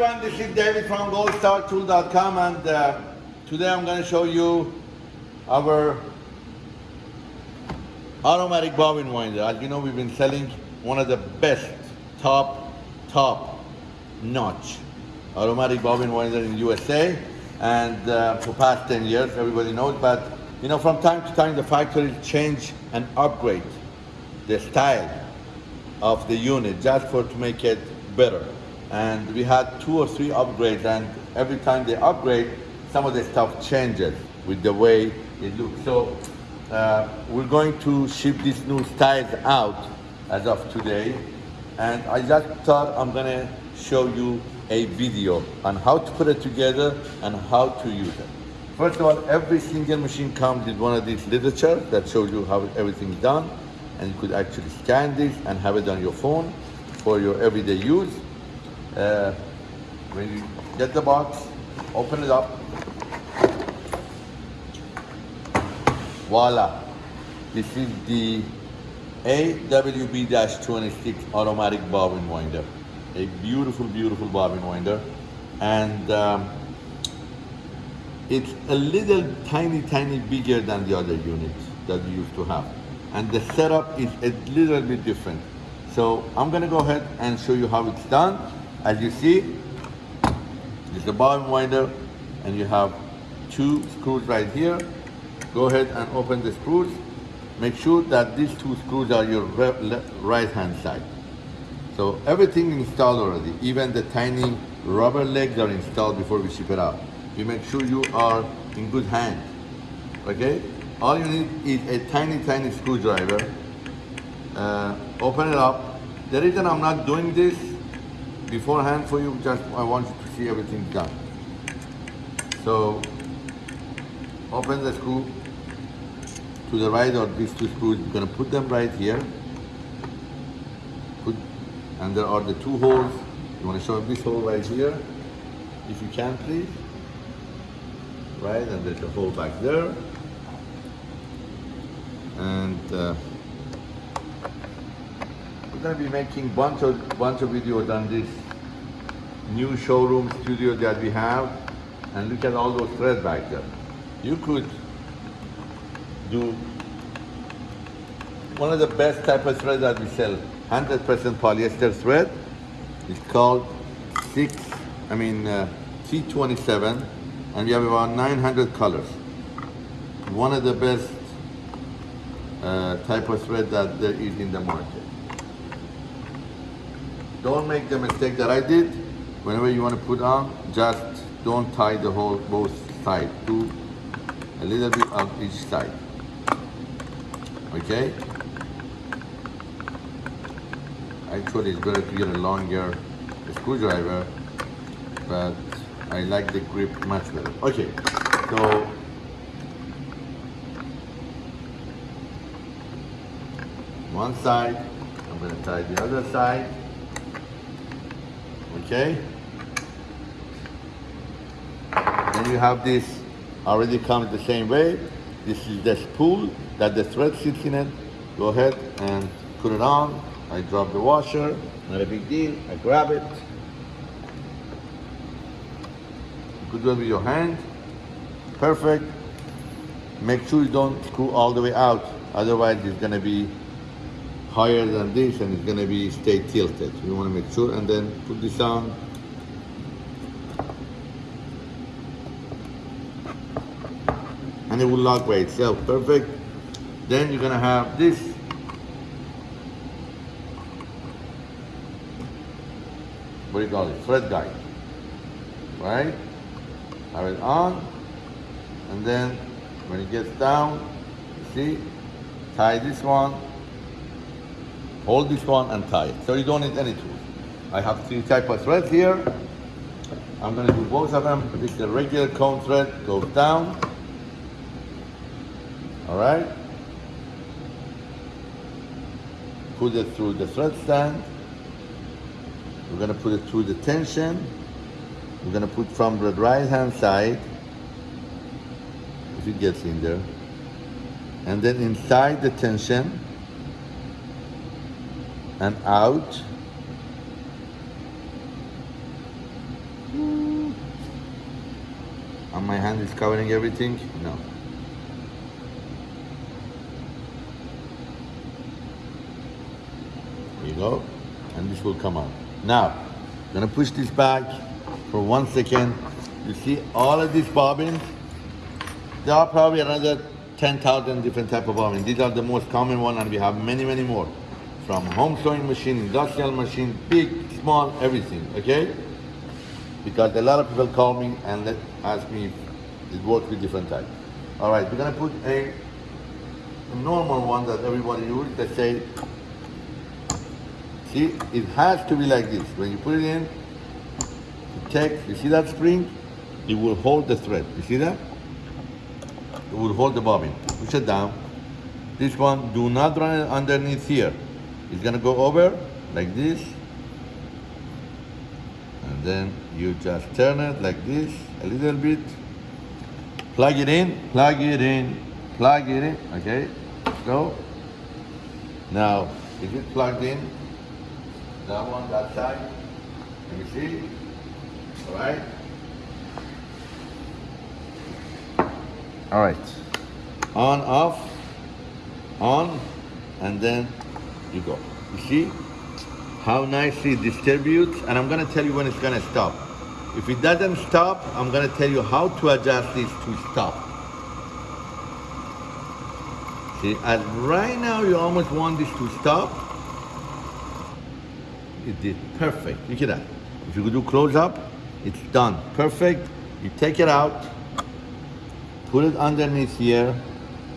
everyone, this is David from goldstartool.com and uh, today I'm going to show you our automatic bobbin winder. As you know, we've been selling one of the best, top, top notch automatic bobbin winder in USA and uh, for past 10 years, everybody knows, but you know, from time to time the factory change and upgrade the style of the unit just for to make it better and we had two or three upgrades and every time they upgrade some of the stuff changes with the way it looks so uh, we're going to ship these new styles out as of today and I just thought I'm gonna show you a video on how to put it together and how to use it. First of all, every single machine comes with one of these literature that shows you how everything is done and you could actually scan this and have it on your phone for your everyday use. Uh, when you get the box, open it up. Voila. This is the AWB-26 automatic bobbin winder. A beautiful, beautiful bobbin winder. And um, it's a little tiny, tiny bigger than the other units that we used to have. And the setup is a little bit different. So I'm gonna go ahead and show you how it's done. As you see, is the bobbin winder and you have two screws right here. Go ahead and open the screws. Make sure that these two screws are your right hand side. So everything installed already, even the tiny rubber legs are installed before we ship it out. You make sure you are in good hand, okay? All you need is a tiny, tiny screwdriver. Uh, open it up. The reason I'm not doing this beforehand for you, just I want you to see everything done. So open the screw to the right or these two screws, you're gonna put them right here. Put, and there are the two holes. You wanna show this hole right here, if you can please. Right, and there's a hole back there. And uh, we're to be making bunch of bunch of videos on this new showroom studio that we have, and look at all those threads back there. You could do one of the best type of thread that we sell, 100% polyester thread. It's called six, I mean uh, T27, and we have about 900 colors. One of the best uh, type of thread that there is in the market. Don't make the mistake that I did. Whenever you want to put on, just don't tie the whole both sides. Do a little bit on each side. Okay? Actually, it's better to get a longer screwdriver, but I like the grip much better. Okay, so one side, I'm to tie the other side. Okay? You have this already comes the same way. This is the spool that the thread sits in it. Go ahead and put it on. I drop the washer, not a big deal. I grab it. Good with your hand. Perfect. Make sure you don't screw all the way out. Otherwise, it's gonna be higher than this and it's gonna be stay tilted. You wanna make sure and then put this on. And it will lock by itself, perfect. Then you're gonna have this. What do you call it? Thread guide, right? Have it on, and then when it gets down, see, tie this one, hold this one and tie it. So you don't need any tools. I have three type of threads here. I'm gonna do both of them. This is the regular cone thread, goes down. All right. Put it through the thread stand. We're gonna put it through the tension. We're gonna put from the right hand side, if it gets in there. And then inside the tension, and out. And my hand is covering everything? No. There you go. And this will come out. Now, I'm gonna push this back for one second. You see all of these bobbins? There are probably another 10,000 different type of bobbins. These are the most common one and we have many, many more. From home sewing machine, industrial machine, big, small, everything, okay? Because a lot of people call me and ask me if it works with different types. All right, we're gonna put a, normal one that everybody uses, let's say, see, it has to be like this. When you put it in, it takes, you see that spring? It will hold the thread, you see that? It will hold the bobbin. Push it down. This one, do not run it underneath here. It's gonna go over like this. And then you just turn it like this, a little bit. Plug it in, plug it in, plug it in, okay? Go. Now, is it plugged in? That one, that side. Can you see? All right? All right. On, off, on, and then you go. You see how nicely it distributes? And I'm gonna tell you when it's gonna stop. If it doesn't stop, I'm gonna tell you how to adjust this to stop. See, and right now you almost want this to stop. It did perfect. Look at that. If you do close up, it's done. Perfect. You take it out, put it underneath here,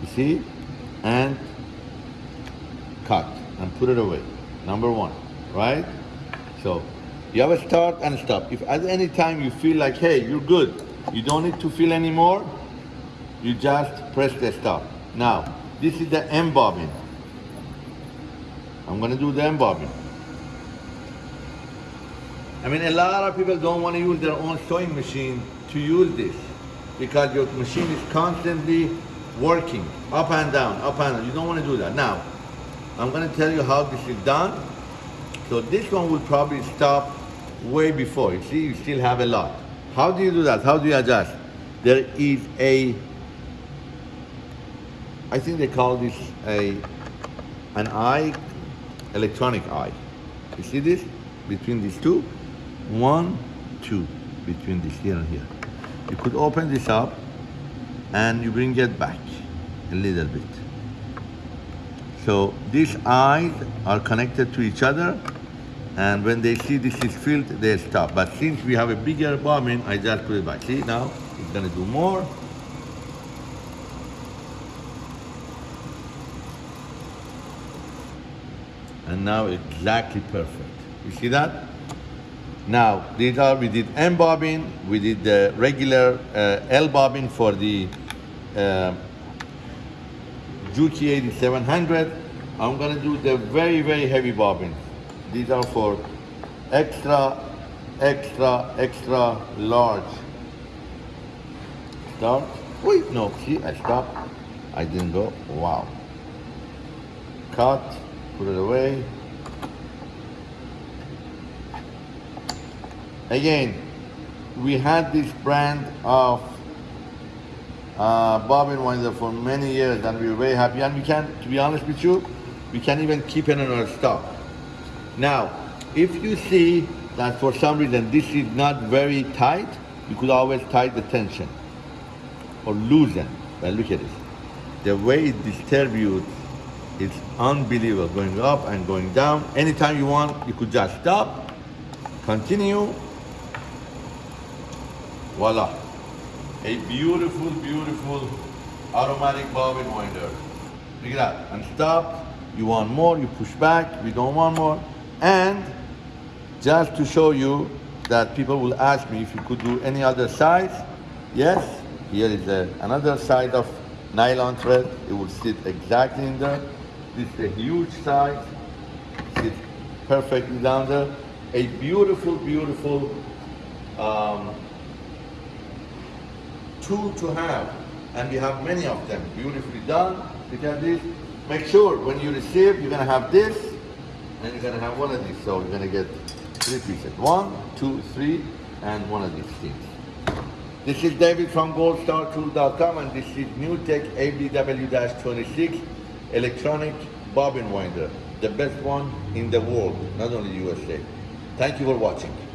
you see, and cut and put it away. Number one, right? So you have a start and a stop. If at any time you feel like, hey, you're good, you don't need to feel anymore, you just press the stop. Now, this is the M bobbin. I'm gonna do the M bobbin. I mean, a lot of people don't want to use their own sewing machine to use this because your machine is constantly working up and down, up and down. You don't want to do that. Now, I'm going to tell you how this is done. So this one will probably stop way before. You see, you still have a lot. How do you do that? How do you adjust? There is a, I think they call this a, an eye, electronic eye. You see this? Between these two? One, two, between this here and here. You could open this up and you bring it back a little bit. So these eyes are connected to each other and when they see this is filled, they stop. But since we have a bigger bobbin, I just put it back. See now, it's gonna do more. And now exactly perfect. You see that? Now, these are, we did M bobbin, we did the regular uh, L bobbin for the uh, Juki 8700. I'm gonna do the very, very heavy bobbin. These are for extra, extra, extra large. Start. Wait, no, see, I stopped. I didn't go. Wow. Cut, put it away. Again, we had this brand of uh, bobbin winder for many years and we were very happy and we can, to be honest with you, we can't even keep it in our stock. Now, if you see that for some reason this is not very tight, you could always tighten the tension or loosen. But look at this. The way it distributes is unbelievable, going up and going down. Anytime you want, you could just stop, continue, voila. A beautiful, beautiful automatic bobbin winder. Look at that, and stop. You want more, you push back, we don't want more. And just to show you that people will ask me if you could do any other size. Yes, here is a, another side of nylon thread. It will sit exactly in there. This is a huge size. Sits perfectly down there. A beautiful, beautiful um, tool to have. And we have many of them, beautifully done. At this. Make sure when you receive, you're gonna have this, and you're gonna have one of these. So you're gonna get three pieces. One, two, three, and one of these things. This is David from goldstartool.com and this is NewTek ABW-26 electronic bobbin winder. The best one in the world, not only USA. Thank you for watching.